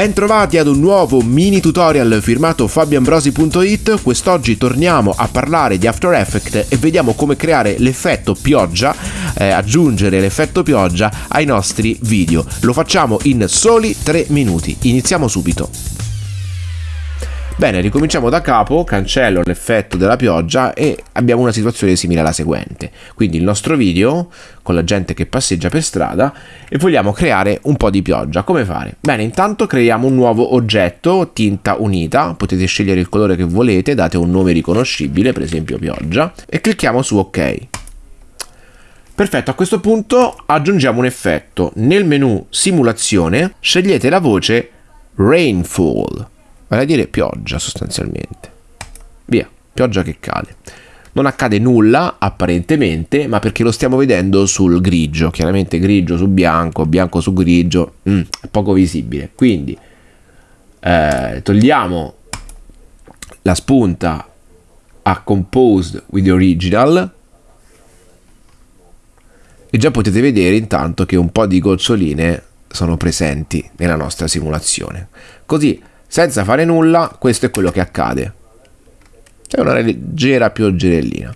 Bentrovati ad un nuovo mini tutorial firmato fabioambrosi.it. Quest'oggi torniamo a parlare di After Effects e vediamo come creare l'effetto pioggia, eh, aggiungere l'effetto pioggia ai nostri video. Lo facciamo in soli 3 minuti. Iniziamo subito. Bene, ricominciamo da capo, cancello l'effetto della pioggia e abbiamo una situazione simile alla seguente. Quindi il nostro video con la gente che passeggia per strada e vogliamo creare un po' di pioggia. Come fare? Bene, intanto creiamo un nuovo oggetto, tinta unita, potete scegliere il colore che volete, date un nome riconoscibile, per esempio pioggia, e clicchiamo su ok. Perfetto, a questo punto aggiungiamo un effetto. Nel menu simulazione scegliete la voce Rainfall vale a dire pioggia sostanzialmente. Via, pioggia che cade. Non accade nulla apparentemente, ma perché lo stiamo vedendo sul grigio, chiaramente grigio su bianco, bianco su grigio, mm, poco visibile. Quindi eh, togliamo la spunta a Composed with the Original e già potete vedere intanto che un po' di goccioline sono presenti nella nostra simulazione. Così senza fare nulla, questo è quello che accade. È una leggera pioggerellina.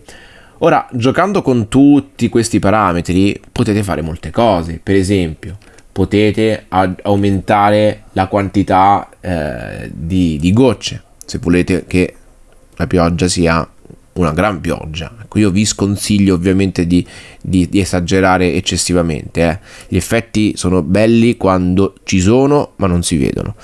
Ora, giocando con tutti questi parametri, potete fare molte cose. Per esempio, potete aumentare la quantità eh, di, di, gocce, se volete che la pioggia sia una gran pioggia. Ecco, io vi sconsiglio ovviamente di, di, di esagerare eccessivamente. Eh. Gli effetti sono belli quando ci sono, ma non si vedono.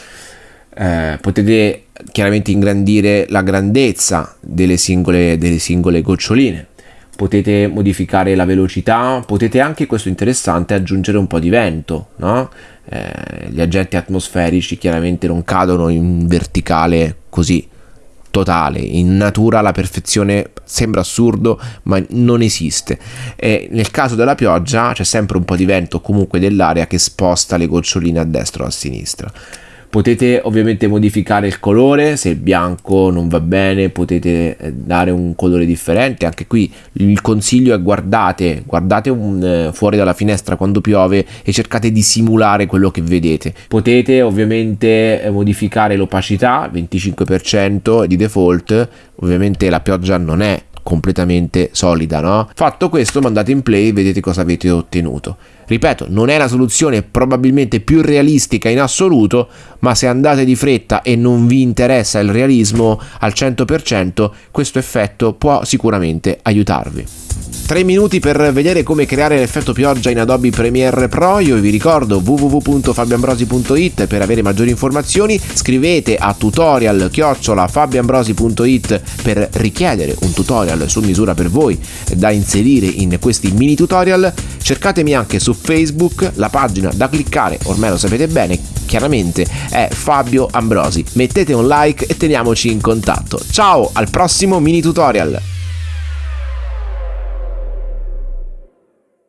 Eh, potete chiaramente ingrandire la grandezza delle singole, delle singole goccioline. Potete modificare la velocità, potete anche, questo interessante, aggiungere un po' di vento, no? eh, gli agenti atmosferici chiaramente non cadono in verticale così totale, in natura la perfezione sembra assurdo ma non esiste. E nel caso della pioggia c'è sempre un po' di vento comunque dell'aria che sposta le goccioline a destra o a sinistra Potete ovviamente modificare il colore, se il bianco non va bene potete eh, dare un colore differente, anche qui il consiglio è guardate, guardate un, eh, fuori dalla finestra quando piove e cercate di simulare quello che vedete. Potete ovviamente eh, modificare l'opacità, 25% di default, ovviamente la pioggia non è completamente solida, no? Fatto questo, mandate in play e vedete cosa avete ottenuto. Ripeto, non è la soluzione probabilmente più realistica in assoluto, ma se andate di fretta e non vi interessa il realismo al 100%, questo effetto può sicuramente aiutarvi. 3 minuti per vedere come creare l'effetto pioggia in Adobe Premiere Pro. Io vi ricordo www.fabianbrosi.it per avere maggiori informazioni. Scrivete a tutorial fabianbrosi.it per richiedere un tutorial su misura per voi da inserire in questi mini tutorial. Cercatemi anche su Facebook, la pagina da cliccare, ormai lo sapete bene, chiaramente è Fabio Ambrosi. Mettete un like e teniamoci in contatto. Ciao, al prossimo mini tutorial!